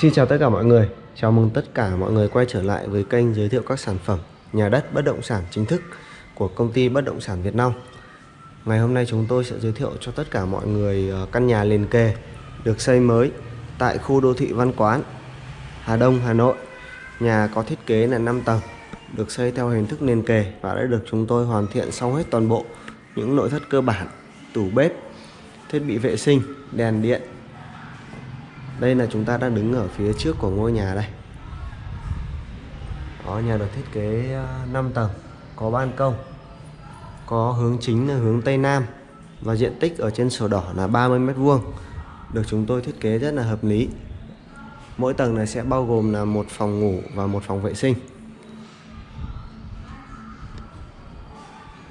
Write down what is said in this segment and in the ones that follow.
Xin chào tất cả mọi người. Chào mừng tất cả mọi người quay trở lại với kênh giới thiệu các sản phẩm nhà đất bất động sản chính thức của công ty bất động sản Việt Nam Ngày hôm nay chúng tôi sẽ giới thiệu cho tất cả mọi người ờ, căn nhà liền kề được xây mới tại khu đô thị Văn Quán Hà Đông, Hà Nội. Nhà có thiết kế là 5 tầng được xây theo hình thức liền kề và đã được chúng tôi hoàn thiện xong hết toàn bộ những nội thất cơ bản tủ bếp thiết bị vệ sinh đèn điện đây là chúng ta đang đứng ở phía trước của ngôi nhà đây. Đó, nhà được thiết kế ờ, 5 tầng có ban công có hướng chính là hướng Tây Nam và diện tích ở trên sổ đỏ là 30 mét vuông được chúng tôi thiết kế rất là hợp lý. Mỗi tầng này sẽ bao gồm là một phòng ngủ và một phòng vệ sinh.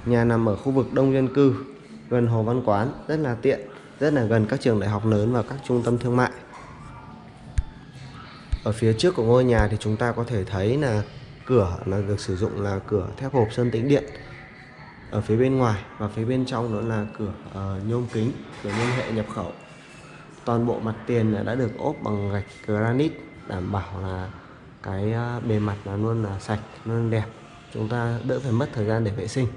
Nhà nằm ở khu vực đông dân cư gần Hồ Văn Quán rất là tiện rất là gần các trường đại học lớn và các trung tâm thương mại ở phía trước của ngôi nhà thì chúng ta có thể thấy là cửa là được sử dụng là cửa thép hộp sơn tĩnh điện. Ở phía bên ngoài và phía bên trong đó là cửa uh, nhôm kính cửa nhôm hệ nhập khẩu. Toàn bộ mặt tiền đã được ốp bằng gạch granite đảm bảo là cái ờ, bề mặt là luôn là sạch luôn đẹp. Chúng ta đỡ phải mất thời gian để vệ sinh.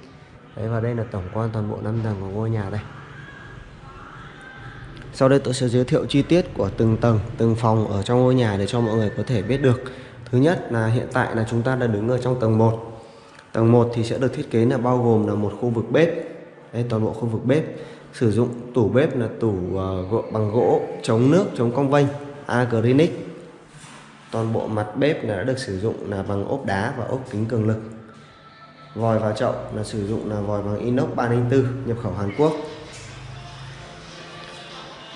Đấy và đây là tổng quan toàn bộ năm tầng của ngôi nhà đây sau đây tôi sẽ giới thiệu chi tiết của từng tầng, từng phòng ở trong ngôi nhà để cho mọi người có thể biết được. Thứ nhất là hiện tại là chúng ta đã đứng ở trong tầng 1. Tầng 1 thì sẽ được thiết kế là bao gồm là một khu vực bếp. Đây toàn bộ khu vực bếp. Sử dụng tủ bếp là tủ uh, bằng gỗ chống nước, chống cong vênh, Agrinic. Toàn bộ mặt bếp là đã được sử dụng là bằng ốp đá và ốp kính cường lực. Vòi vào chậu là sử dụng là vòi bằng inox 304 nhập khẩu Hàn Quốc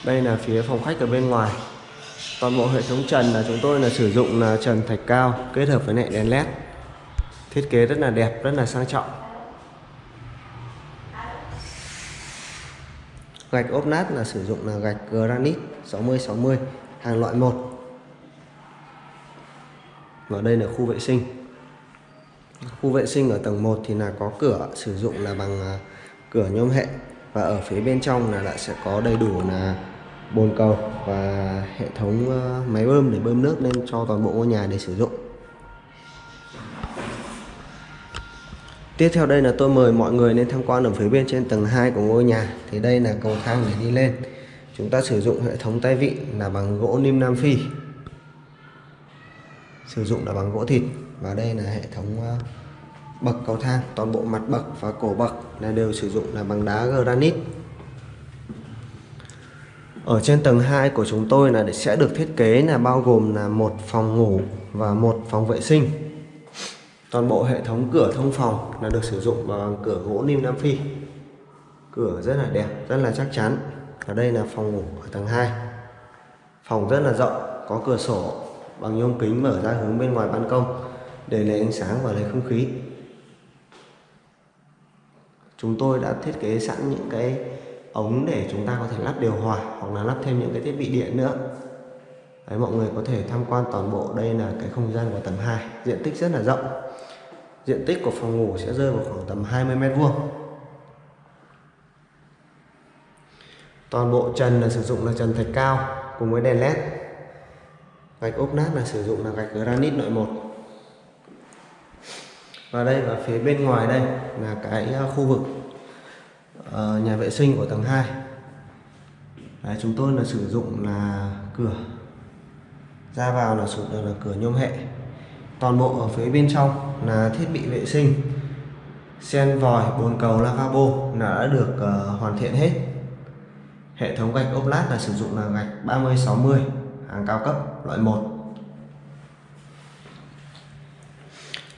đây là phía phòng khách ở bên ngoài. Toàn bộ hệ thống trần là chúng tôi là sử dụng là trần thạch cao, kết hợp với lại đèn led. Thiết kế rất là đẹp, rất là sang trọng. Gạch ốp nát là sử dụng là gạch granite 60 60 hàng loại 1 và đây là khu vệ sinh. Khu vệ sinh ở tầng 1 thì là có cửa, sử dụng là bằng à, cửa nhôm hệ. Và ở phía bên trong là lại sẽ có đầy đủ là bồn cầu và hệ thống ờ, máy bơm để bơm nước lên cho toàn bộ ngôi nhà để sử dụng. Tiếp theo đây là tôi mời mọi người lên tham quan ở phía bên trên tầng 2 của ngôi nhà. Thì đây là cầu thang để đi lên. Chúng ta sử dụng hệ thống tay vịn là bằng gỗ nim Nam Phi. Sử dụng là bằng gỗ thịt. Và đây là hệ thống ờ, bậc cầu thang. Toàn bộ mặt bậc và cổ bậc là đều sử dụng là bằng đá granite ở trên tầng 2 của chúng tôi là sẽ được thiết kế là bao gồm là một phòng ngủ và một phòng vệ sinh. Toàn bộ hệ thống cửa thông phòng là được sử dụng bằng cửa gỗ lim Nam Phi. Cửa rất là đẹp, rất là chắc chắn. Ở đây là phòng ngủ ở tầng 2. Phòng rất là rộng, có cửa sổ bằng nhôm kính mở ra hướng bên ngoài ban công để lấy ánh sáng và lấy không khí. Chúng tôi đã thiết kế sẵn những cái ống để chúng ta có thể lắp điều hòa hoặc là lắp thêm những cái thiết bị điện nữa. Đấy, mọi người có thể tham quan toàn bộ. Đây là cái không gian của tầng 2 diện tích rất là rộng. Diện tích của phòng ngủ sẽ rơi vào khoảng tầm 20 mét vuông. Toàn bộ trần là sử dụng là trần thạch cao cùng với đèn led. Gạch ốp nát là sử dụng là gạch granite nội một. Và đây và phía bên ngoài đây là cái à, khu vực uh, nhà vệ sinh của tầng 2 Đấy, chúng tôi là sử dụng là cửa. Ra vào là sử dụng là cửa nhôm hệ. Toàn bộ ở phía bên trong là thiết bị vệ sinh. Sen vòi bồn cầu lavabo là đã được uh, hoàn thiện hết. Hệ thống gạch ốp lát là sử dụng là gạch 30 60 hàng cao cấp loại 1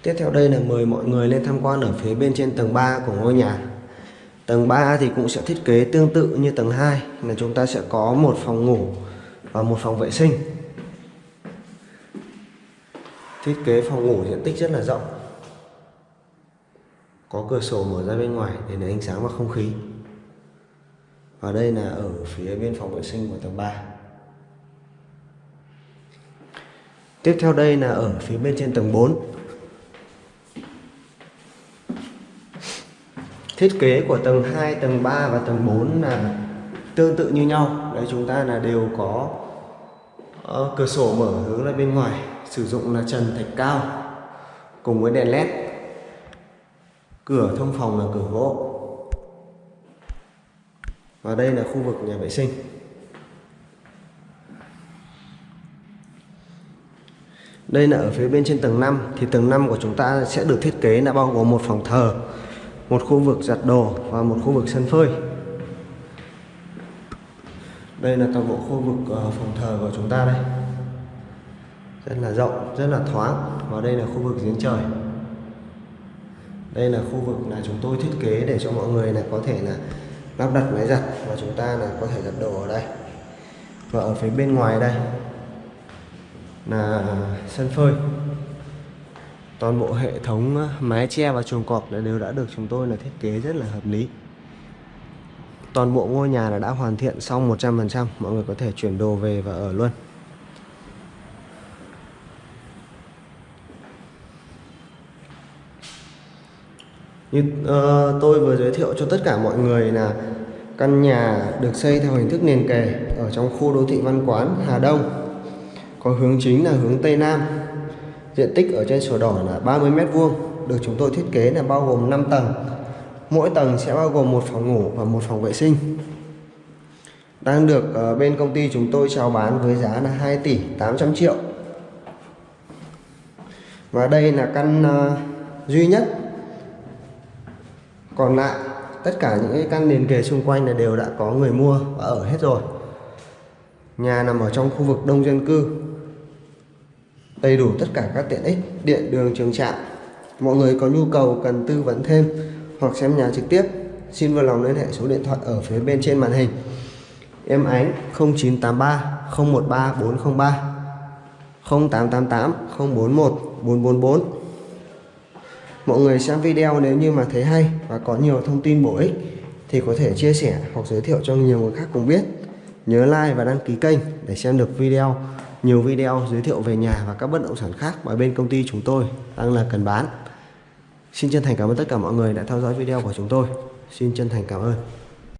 Tiếp theo đây là mời mọi người lên tham quan ở phía bên trên tầng 3 của ngôi nhà. Tầng 3 thì cũng sẽ thiết kế tương tự như tầng 2 là chúng ta sẽ có một phòng ngủ và một phòng vệ sinh. Thiết kế phòng ngủ diện tích rất là rộng. Có cửa sổ mở ra bên ngoài để lấy ánh sáng và không khí. Và đây là ở phía bên phòng vệ sinh của tầng 3. Tiếp theo đây là ở phía bên trên tầng 4 thiết kế của tầng 2 tầng 3 và tầng 4 là tương tự như nhau. Đấy chúng ta là đều có uh, cửa sổ mở hướng ra bên ngoài sử dụng là trần thạch cao cùng với đèn led cửa thông phòng là cửa gỗ. Và đây là khu vực nhà vệ sinh. Đây là ở phía bên trên tầng 5 thì tầng 5 của chúng ta sẽ được thiết kế là bao gồm một phòng thờ một khu vực giặt đồ và một khu vực sân phơi. Đây là toàn bộ khu vực ờ, phòng thờ của chúng ta đây. Rất là rộng, rất là thoáng và đây là khu vực giếng trời. Đây là khu vực là chúng tôi thiết kế để cho mọi người là có thể là lắp đặt máy giặt và chúng ta là có thể giặt đồ ở đây. Và ở phía bên ngoài đây là sân phơi toàn bộ hệ thống mái che và chuồng cọp đều đã được chúng tôi là thiết kế rất là hợp lý. Toàn bộ ngôi nhà là đã hoàn thiện xong 100% mọi người có thể chuyển đồ về và ở luôn. Như uh, tôi vừa giới thiệu cho tất cả mọi người là căn nhà được xây theo hình thức liền kề ở trong khu đô thị văn quán Hà Đông. Có hướng chính là hướng Tây Nam diện tích ở trên sổ đỏ là 30 mét vuông, được chúng tôi thiết kế là bao gồm 5 tầng. Mỗi tầng sẽ bao gồm một phòng ngủ và một phòng vệ sinh. Đang được ờ, bên công ty chúng tôi chào bán với giá là 2 tỷ 800 triệu. Và đây là căn ờ, duy nhất. Còn lại, tất cả những cái căn liền kề xung quanh là đều đã có người mua và ở hết rồi. Nhà nằm ở trong khu vực đông dân cư đầy đủ tất cả các tiện ích, điện, đường, trường trạm. Mọi người có nhu cầu cần tư vấn thêm hoặc xem nhà trực tiếp, xin vui lòng liên hệ số điện thoại ở phía bên trên màn hình. Em ánh 0983 013 403 0888 041 444 mọi người xem video nếu như mà thấy hay và có nhiều thông tin bổ ích thì có thể chia sẻ hoặc giới thiệu cho nhiều người khác cùng biết. Nhớ like và đăng ký kênh để xem được video nhiều video giới thiệu về nhà và các bất động sản khác mà bên công ty chúng tôi đang là cần bán. Xin chân thành cảm ơn tất cả mọi người đã theo dõi video của chúng tôi. Xin chân thành cảm ơn.